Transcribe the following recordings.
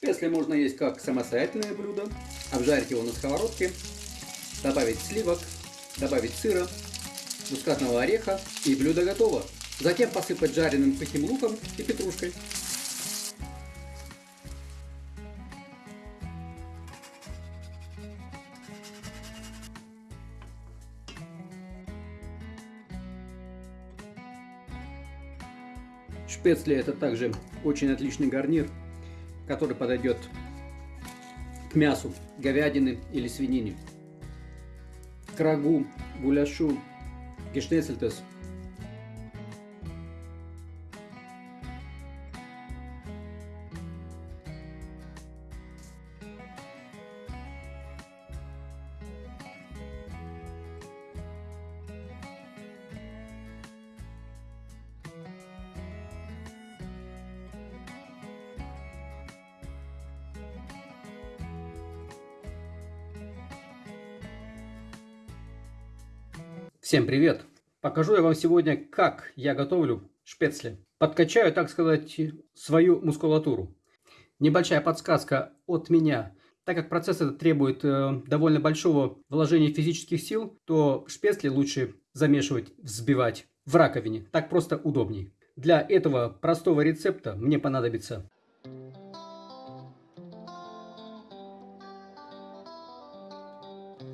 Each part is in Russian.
Если можно есть как самостоятельное блюдо, обжарить его на сковородке, добавить сливок, добавить сыра, мускатного ореха и блюдо готово. Затем посыпать жареным сухим луком и петрушкой. Шпецли это также очень отличный гарнир, который подойдет к мясу говядины или свинины, к рагу, гуляшу, гешнецельтес – Всем привет! Покажу я вам сегодня, как я готовлю шпецли. Подкачаю, так сказать, свою мускулатуру. Небольшая подсказка от меня. Так как процесс этот требует э, довольно большого вложения физических сил, то шпецли лучше замешивать, взбивать в раковине. Так просто удобней. Для этого простого рецепта мне понадобится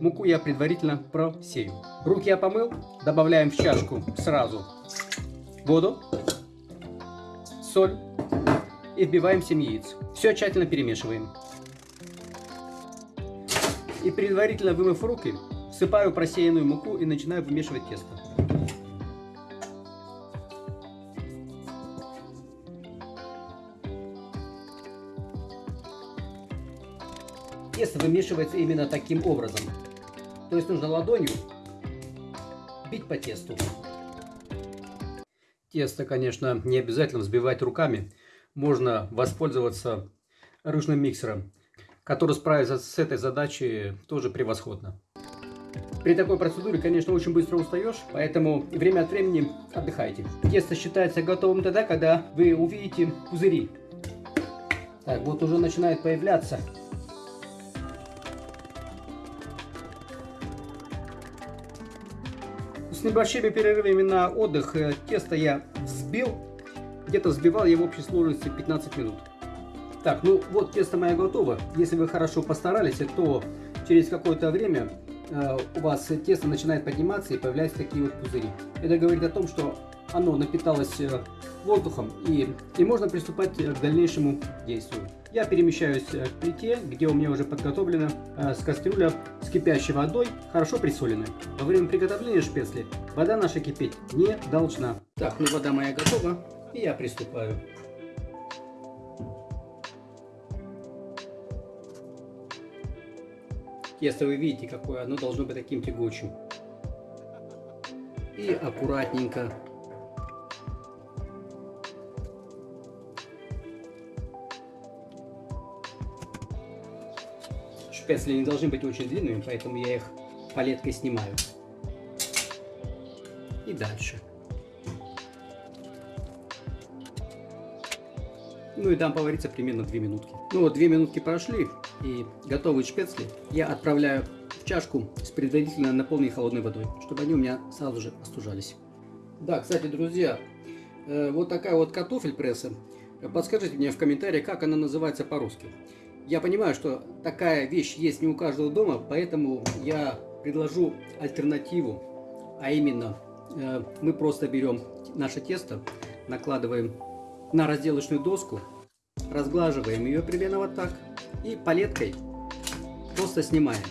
Муку я предварительно просею. Руки я помыл. Добавляем в чашку сразу воду, соль и вбиваем 7 яиц. Все тщательно перемешиваем. И предварительно вымыв руки, всыпаю просеянную муку и начинаю вымешивать тесто. Тесто вымешивается именно таким образом. То есть нужно ладонью бить по тесту. Тесто, конечно, не обязательно взбивать руками. Можно воспользоваться ручным миксером, который справится с этой задачей тоже превосходно. При такой процедуре, конечно, очень быстро устаешь, поэтому время от времени отдыхайте. Тесто считается готовым тогда, когда вы увидите пузыри. Так, вот уже начинает появляться небольшими перерывами на отдых э, тесто я взбил. Где-то взбивал я в общей сложности 15 минут. Так, ну вот тесто мое готово. Если вы хорошо постарались, то через какое-то время э, у вас тесто начинает подниматься и появляются такие вот пузыри. Это говорит о том, что оно напиталось э, воздухом и, и можно приступать к дальнейшему действию. Я перемещаюсь к плите, где у меня уже подготовлена э, с кастрюля с кипящей водой, хорошо присоленной. Во время приготовления шпецли вода наша кипеть не должна. Так, ну вода моя готова, и я приступаю. Тесто вы видите, какое оно должно быть таким тягучим. И аккуратненько Шпецли не должны быть очень длинными, поэтому я их палеткой снимаю. И дальше. Ну и дам повариться примерно 2 минутки. Ну вот 2 минутки прошли, и готовые шпецли я отправляю в чашку с предварительно наполненной холодной водой, чтобы они у меня сразу же остужались. Да, кстати, друзья, э, вот такая вот картофель пресса. Подскажите мне в комментариях, как она называется по-русски. Я понимаю, что такая вещь есть не у каждого дома, поэтому я предложу альтернативу, а именно э, мы просто берем наше тесто, накладываем на разделочную доску, разглаживаем ее примерно вот так и палеткой просто снимаем.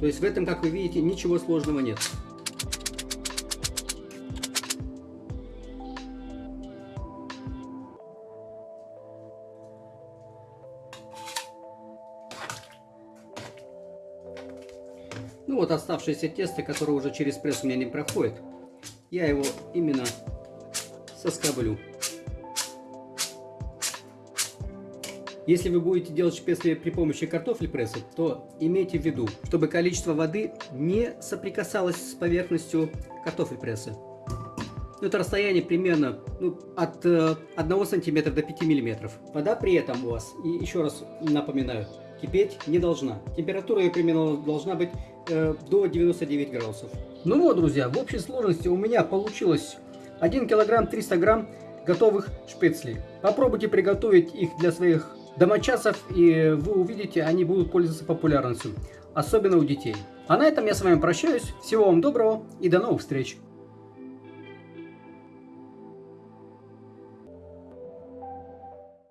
То есть в этом, как вы видите, ничего сложного нет. Ну вот оставшееся тесто, которое уже через пресс у меня не проходит, я его именно соскоблю. Если вы будете делать шпецли при помощи картофель пресса, то имейте в виду, чтобы количество воды не соприкасалось с поверхностью картофель пресса. Ну, это расстояние примерно ну, от э, 1 сантиметра до 5 миллиметров. Вода при этом у вас, и еще раз напоминаю, кипеть не должна. Температура ее примерно должна быть э, до 99 градусов. Ну вот, друзья, в общей сложности у меня получилось 1 килограмм 300 грамм готовых шпецлей. Попробуйте приготовить их для своих домочадцев, и вы увидите, они будут пользоваться популярностью, особенно у детей. А на этом я с вами прощаюсь. Всего вам доброго и до новых встреч!